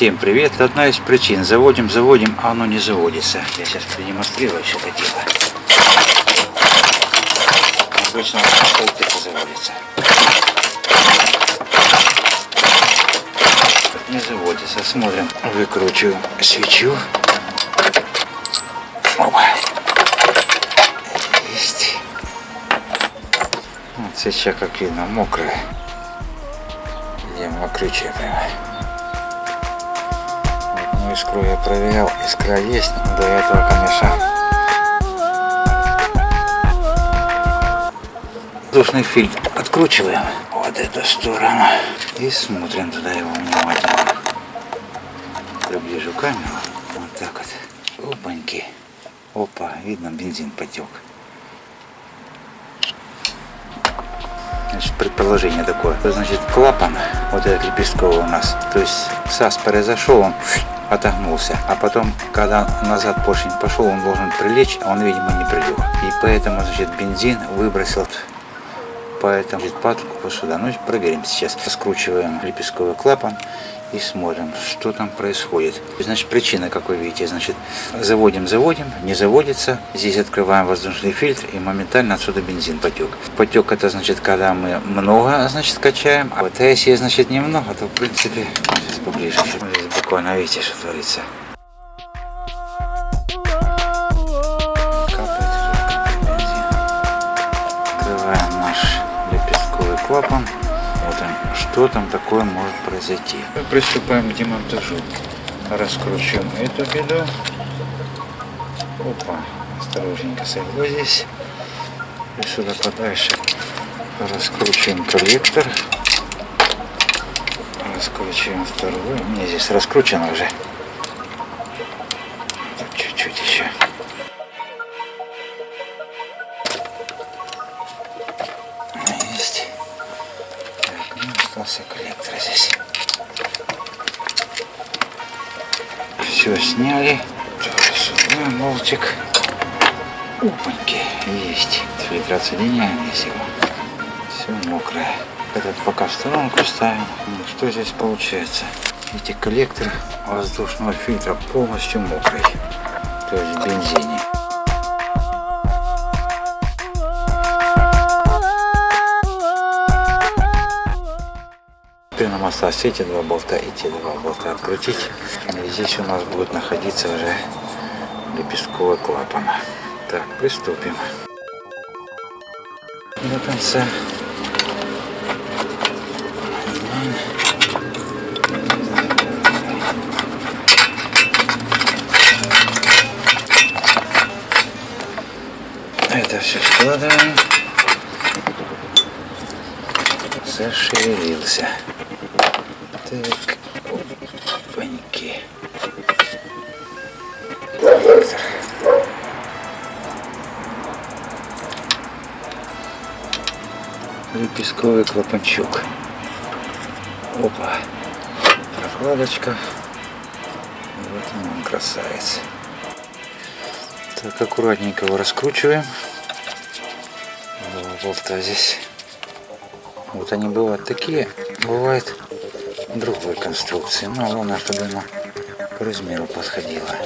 Всем привет! Одна из причин. Заводим, заводим, а оно не заводится. Я сейчас продемонстрирую все это дело. Обычно полтыка заводится. Не заводится. Смотрим. Выкручиваю свечу. Опа. Есть. Вот свеча, как видно, мокрая. Где мокрючая прямо. Искру я проверял, искра есть, до этого, конечно, воздушный фильтр откручиваем. Вот эту сторону и смотрим туда его внимательно. Приближу камеру, вот так вот, опаньки, опа, видно бензин потек. Значит, предположение такое. Это значит клапан, вот этот лепестковый у нас, то есть САС произошел, он отогнулся. А потом, когда назад поршень пошел, он должен прилечь, а он, видимо, не прилег. И поэтому, значит, бензин выбросил поэтому патрубку сюда. Ну, проверим сейчас. Скручиваем лепестковый клапан и смотрим, что там происходит. Значит, причина, как вы видите, значит, заводим, заводим, не заводится. Здесь открываем воздушный фильтр и моментально отсюда бензин потек. Потек это значит, когда мы много, значит, качаем. А вот если, значит, немного, то, в принципе, сейчас поближе. Здесь буквально видите, что творится. Открываем наш лепестковый клапан. Смотрим, что там такое может произойти. Мы приступаем к демонтажу. Раскручиваем эту беду. Опа, осторожненько сойду здесь. И сюда подальше раскручиваем коллектор. Раскручиваем вторую. Мне здесь раскручено уже. Чуть-чуть еще. Есть. Так, ну остался коллектор здесь. Все сняли. Тоже сюда болтик. Опаньки, есть. Фильтр отсоединяем здесь его. Все мокрое. Этот пока в сторонку ставим. Что здесь получается? Видите, коллектор воздушного фильтра полностью мокрый. То есть в бензине. Теперь нам осталось эти два болта и те два болта открутить. И здесь у нас будет находиться уже лепестковый клапан. Так, приступим. До конца. Это все складываем. Зашевелился. Так, опаньки. Коллектор. Лепестковый клапанчук. Опа. Прокладочка. Вот он, красавец. Так, аккуратненько его раскручиваем. Болта здесь. Вот они бывают такие, бывают другой конструкции. Но главное, чтобы она по размеру подходила.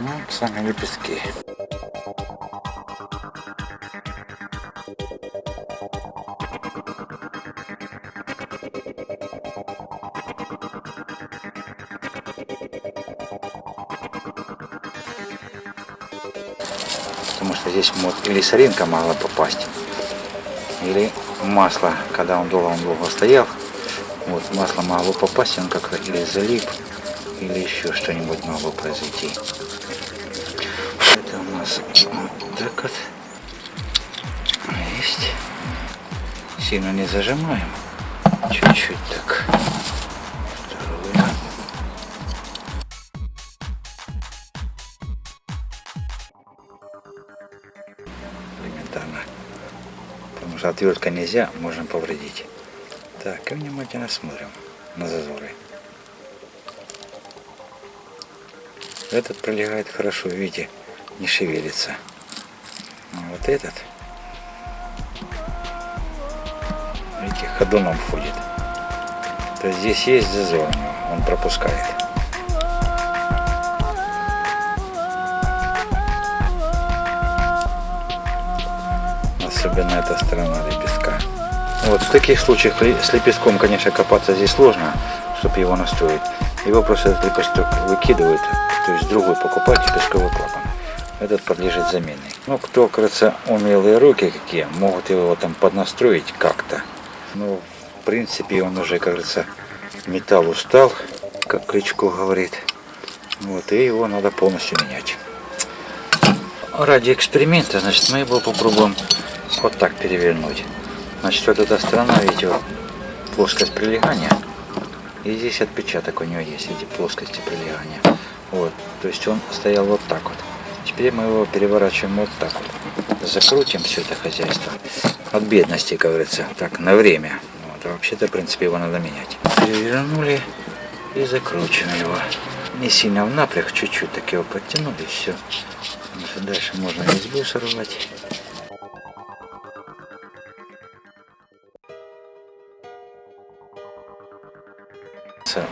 Ну, сами лепестки. Здесь может или соринка могла попасть, или масло, когда он долго, он долго стоял, вот масло могло попасть, он как-то или залип, или еще что-нибудь могло произойти. Это у нас вот так вот есть. Сильно не зажимаем, чуть-чуть отвертка нельзя, можно повредить. Так, и внимательно смотрим на зазоры. Этот пролегает хорошо, видите, не шевелится. А вот этот, ровненький, ходуном ходит. То есть здесь есть зазор, он пропускает. Особенно эта сторона лепестка. Вот в таких случаях с лепестком, конечно, копаться здесь сложно, чтобы его настроить. Его просто этот лепесток выкидывают, то есть другой покупать лепестковый клапан. Этот подлежит замене. Ну, кто, кажется, умелые руки какие, могут его там поднастроить как-то. Ну, в принципе, он уже, кажется, металл устал, как Кличко говорит. Вот, и его надо полностью менять. Ради эксперимента, значит, мы его попробуем вот так перевернуть. Значит, вот эта сторона, видите, вот, плоскость прилегания. И здесь отпечаток у него есть, эти плоскости прилегания. Вот, то есть он стоял вот так вот. Теперь мы его переворачиваем вот так вот. Закрутим все это хозяйство. От бедности, говорится, так, на время. Вот, а вообще-то, в принципе, его надо менять. Перевернули и закручиваем его. Не сильно в напряг, чуть-чуть так его подтянули, все. Дальше можно резьбу сорвать.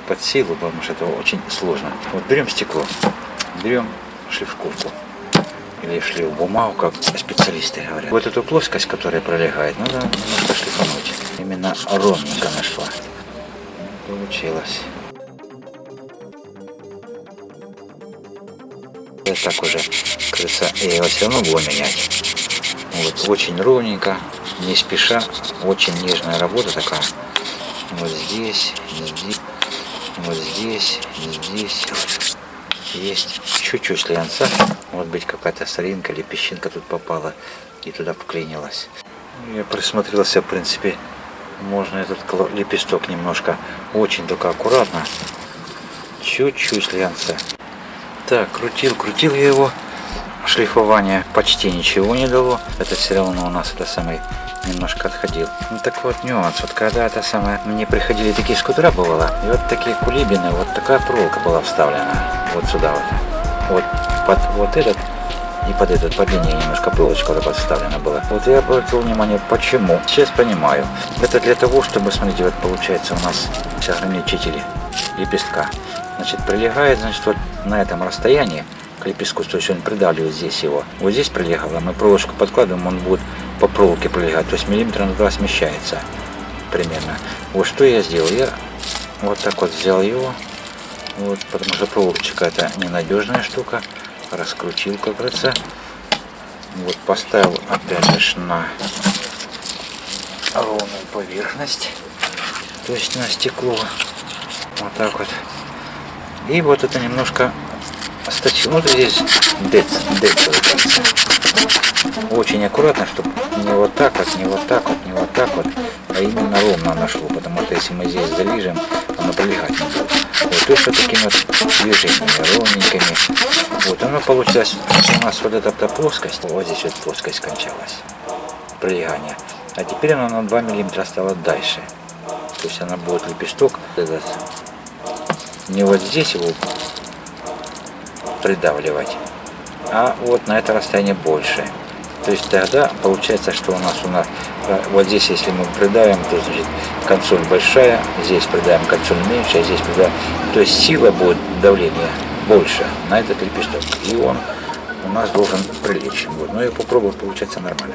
Под силу, потому что это очень сложно. Вот берем стекло, берем шлифковку или шлиф бумагу, как специалисты говорят. Вот эту плоскость, которая пролегает, надо немножко шлифануть. Именно ровненько нашла. Получилось. Я так уже, кажется, я его все равно буду менять. Вот, очень ровненько, не спеша, очень нежная работа такая. Вот здесь, здесь, вот здесь, здесь есть чуть-чуть слянца. Может быть какая-то соринка или песчинка тут попала и туда вклинилась. Я присмотрелся, в принципе, можно этот лепесток немножко, очень только аккуратно, чуть-чуть слянца. Так, крутил, крутил я его. Шлифование почти ничего не дало. Это все равно у нас это самый немножко отходил. Ну так вот нюанс, вот когда это самое, мне приходили такие скутера бывало, и вот такие кулибины, вот такая проволока была вставлена, вот сюда вот. Вот под вот этот и под этот, под линией немножко проволочка вот такая вставлена была. Вот я обратил внимание, почему. Сейчас понимаю. Это для того, чтобы, смотрите, вот получается у нас ограничители лепестка. Значит, прилегает, значит, вот на этом расстоянии лепестку, то есть он придавливает здесь его. Вот здесь прилегало, мы проволочку подкладываем, он будет по проволоке пролегать, то есть миллиметр на два смещается примерно. Вот что я сделал, я вот так вот взял его, вот, потому что проволочка это ненадежная штука, раскрутил, как говорится. Вот поставил опять же на ровную поверхность, то есть на стекло, вот так вот. И вот это немножко сточил, вот здесь дец, дец очень аккуратно, чтобы не вот так вот, не вот так вот, не вот так вот, а именно ровно нашло, потому что если мы здесь залижем, оно пролегать не будет. Вот, то есть вот такими вот движениями, ровненькими. Вот, оно получилось, у нас вот эта, плоскость, вот здесь вот плоскость кончалась, пролегание. А теперь она на 2 миллиметра стала дальше. То есть она будет лепесток этот, не вот здесь его придавливать, а вот на это расстояние больше. То есть тогда получается, что у нас у нас э, вот здесь, если мы придаем, то значит консоль большая, здесь придаем консоль меньше, а здесь придаем. То есть сила будет давления больше на этот лепесток. И он у нас должен прилечь. Вот. Но я попробую, получается нормально.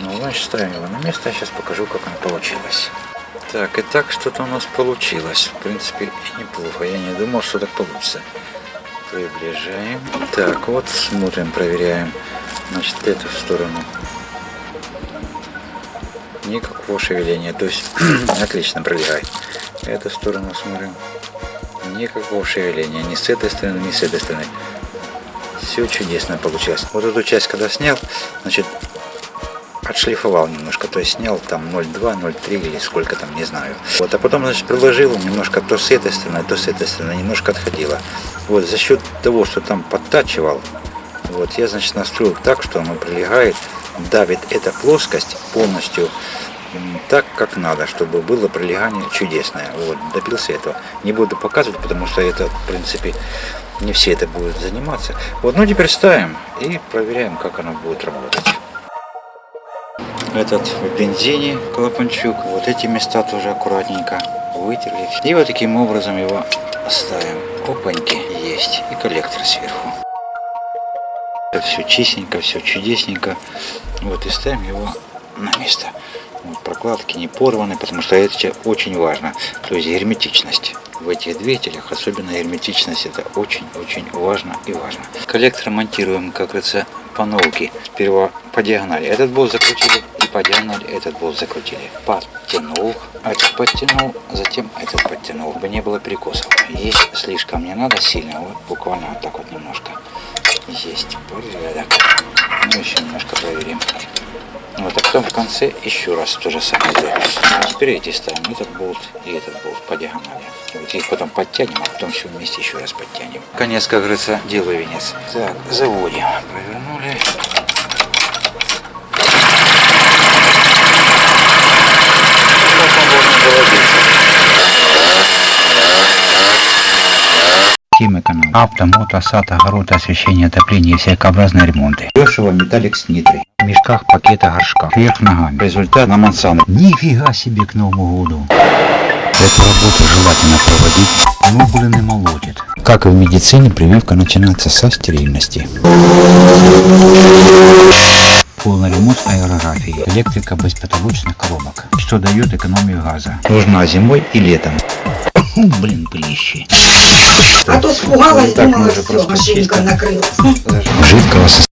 Ну, значит, ставим его на место, я сейчас покажу, как оно получилось. Так, и так что-то у нас получилось. В принципе, неплохо. Я не думал, что так получится. Приближаем. Так, вот смотрим, проверяем. Значит, эту сторону. Никакого шевеления. То есть, отлично пролегает. Эту сторону смотрим. Никакого шевеления. Ни с этой стороны, ни с этой стороны. Все чудесно получилось. Вот эту часть, когда снял, значит, отшлифовал немножко, то есть снял там 0,2, 0,3 или сколько там, не знаю. Вот, а потом, значит, приложил немножко то с этой стороны, то с этой стороны, немножко отходило. Вот, за счет того, что там подтачивал, вот, я, значит, настроил так, что оно прилегает, давит эта плоскость полностью так, как надо, чтобы было прилегание чудесное. Вот, добился этого. Не буду показывать, потому что это, в принципе, не все это будут заниматься. Вот, ну теперь ставим и проверяем, как оно будет работать. Этот в бензине клапанчук. Вот эти места тоже аккуратненько вытерли. И вот таким образом его ставим. Опаньки есть. И коллектор сверху. Все чистенько, все чудесненько. Вот и ставим его на место. Вот, прокладки не порваны, потому что это очень важно. То есть герметичность в этих двигателях, особенно герметичность, это очень-очень важно и важно. Коллектор монтируем, как говорится, по науке. Сперва по диагонали этот болт закрутили и по диагонали этот болт закрутили. Подтянул, этот подтянул, затем этот подтянул, чтобы не было перекосов. Есть слишком не надо сильно, вот буквально вот так вот немножко. Есть порядок. Ну еще немножко проверим. Вот, а потом в конце еще раз то же самое сделаем. Теперь эти ставим, этот болт и этот болт по диагонали. Вот их потом подтянем, а потом все вместе еще раз подтянем. Конец, как говорится, дело венец. Так, заводим. Провернули. Так он должен заводиться. Тема канал. Авто, мото, сад, огород, освещение, отопление, всякообразные ремонты. Дешево металлик с нитрой. В мешках, пакета, горшках. Вверх ногами. Результат на Монсану. Нифига себе к Новому году. Эту работу желательно проводить, но блин и молотит. Как и в медицине, прививка начинается со стерильности. Полный ремонт аэрографии. Электрика без потолочных коробок. Что дает экономию газа. Нужна зимой и летом. Блин, пылище. А то испугалась, думала, все, просто машинка накрылась. Жидкого состояния.